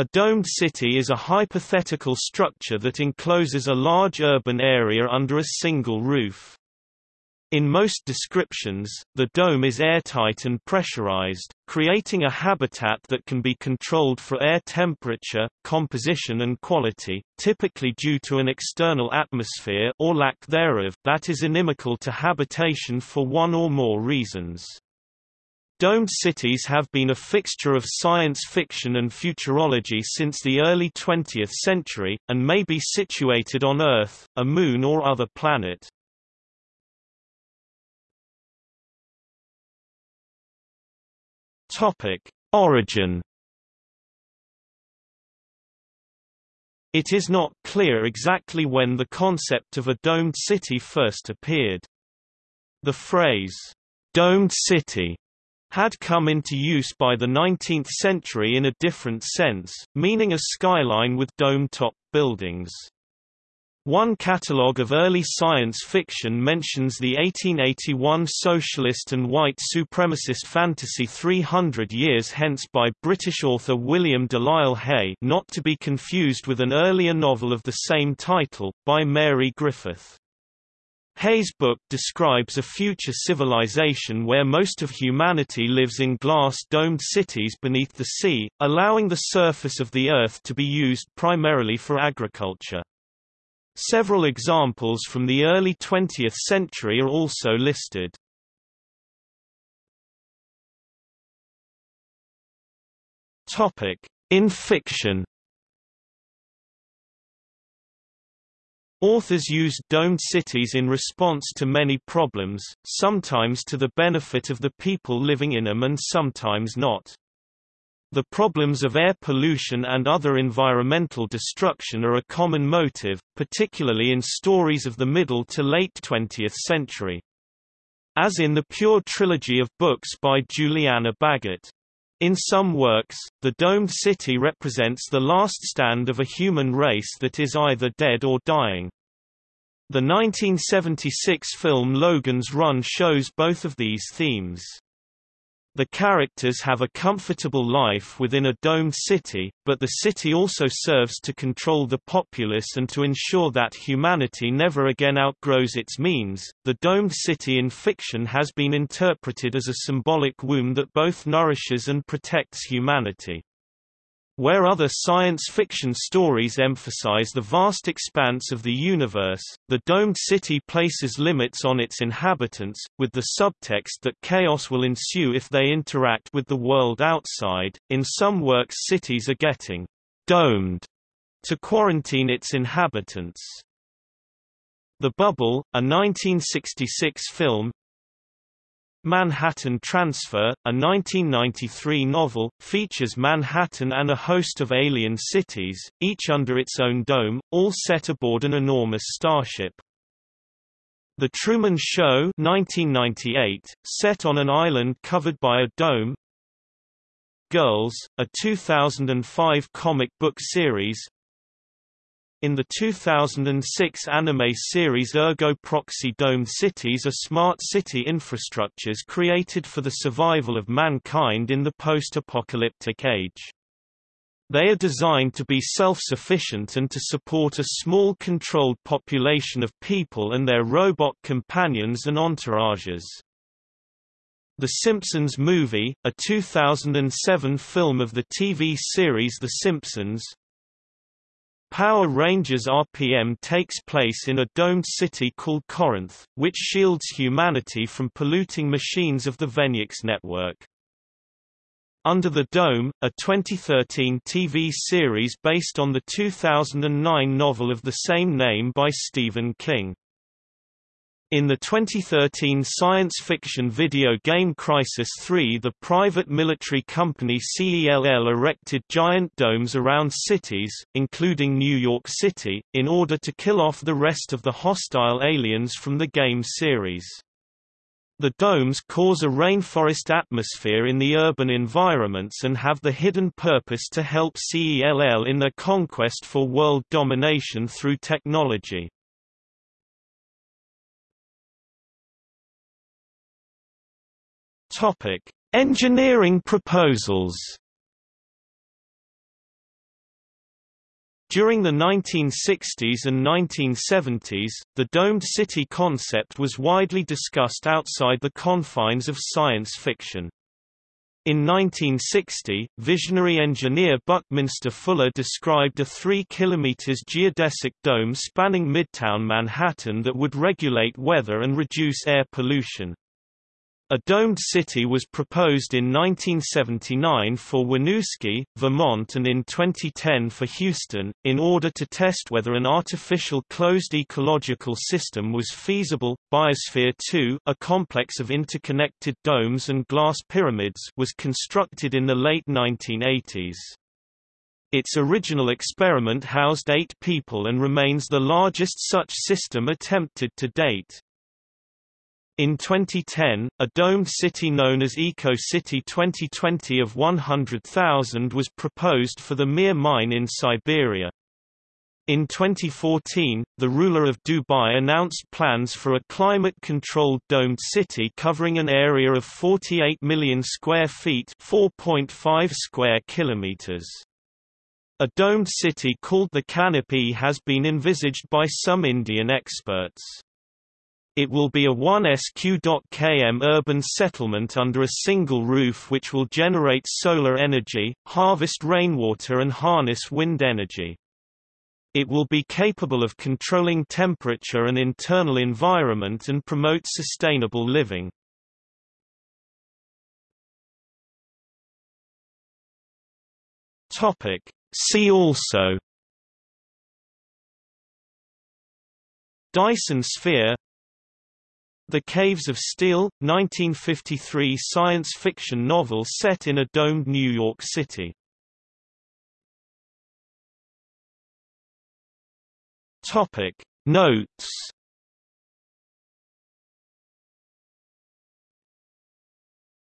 A domed city is a hypothetical structure that encloses a large urban area under a single roof. In most descriptions, the dome is airtight and pressurized, creating a habitat that can be controlled for air temperature, composition and quality, typically due to an external atmosphere or lack thereof that is inimical to habitation for one or more reasons. Domed cities have been a fixture of science fiction and futurology since the early 20th century, and may be situated on Earth, a moon or other planet. Origin. It is not clear exactly when the concept of a domed city first appeared. The phrase, domed city, had come into use by the 19th century in a different sense, meaning a skyline with dome-top buildings. One catalogue of early science fiction mentions the 1881 socialist and white supremacist fantasy 300 Years Hence by British author William Delisle Hay not to be confused with an earlier novel of the same title, by Mary Griffith. Hay's book describes a future civilization where most of humanity lives in glass-domed cities beneath the sea, allowing the surface of the Earth to be used primarily for agriculture. Several examples from the early 20th century are also listed. In fiction. Authors used domed cities in response to many problems, sometimes to the benefit of the people living in them and sometimes not. The problems of air pollution and other environmental destruction are a common motive, particularly in stories of the middle to late 20th century. As in the Pure trilogy of books by Julianna Baggott. In some works, the domed city represents the last stand of a human race that is either dead or dying. The 1976 film Logan's Run shows both of these themes. The characters have a comfortable life within a domed city, but the city also serves to control the populace and to ensure that humanity never again outgrows its means. The domed city in fiction has been interpreted as a symbolic womb that both nourishes and protects humanity. Where other science fiction stories emphasize the vast expanse of the universe, the domed city places limits on its inhabitants, with the subtext that chaos will ensue if they interact with the world outside. In some works, cities are getting domed to quarantine its inhabitants. The Bubble, a 1966 film, Manhattan Transfer, a 1993 novel, features Manhattan and a host of alien cities, each under its own dome, all set aboard an enormous starship. The Truman Show 1998, set on an island covered by a dome Girls, a 2005 comic book series in the 2006 anime series Ergo Proxy Dome Cities are smart city infrastructures created for the survival of mankind in the post-apocalyptic age. They are designed to be self-sufficient and to support a small controlled population of people and their robot companions and entourages. The Simpsons Movie, a 2007 film of the TV series The Simpsons, Power Rangers RPM takes place in a domed city called Corinth, which shields humanity from polluting machines of the Venjix network. Under the Dome, a 2013 TV series based on the 2009 novel of the same name by Stephen King. In the 2013 science fiction video game Crysis 3 the private military company CELL erected giant domes around cities, including New York City, in order to kill off the rest of the hostile aliens from the game series. The domes cause a rainforest atmosphere in the urban environments and have the hidden purpose to help CELL in their conquest for world domination through technology. Topic: Engineering proposals. During the 1960s and 1970s, the domed city concept was widely discussed outside the confines of science fiction. In 1960, visionary engineer Buckminster Fuller described a 3 km geodesic dome spanning midtown Manhattan that would regulate weather and reduce air pollution. A domed city was proposed in 1979 for Winooski, Vermont and in 2010 for Houston, in order to test whether an artificial closed ecological system was feasible. Biosphere 2, a complex of interconnected domes and glass pyramids, was constructed in the late 1980s. Its original experiment housed eight people and remains the largest such system attempted to date. In 2010, a domed city known as Eco City 2020 of 100,000 was proposed for the Mir mine in Siberia. In 2014, the ruler of Dubai announced plans for a climate-controlled domed city covering an area of 48 million square feet 4.5 square kilometers. A domed city called the Canopy has been envisaged by some Indian experts. It will be a 1 SQ.km urban settlement under a single roof which will generate solar energy, harvest rainwater and harness wind energy. It will be capable of controlling temperature and internal environment and promote sustainable living. See also Dyson sphere the Caves of Steel, 1953 science fiction novel set in a domed New York City. Topic Notes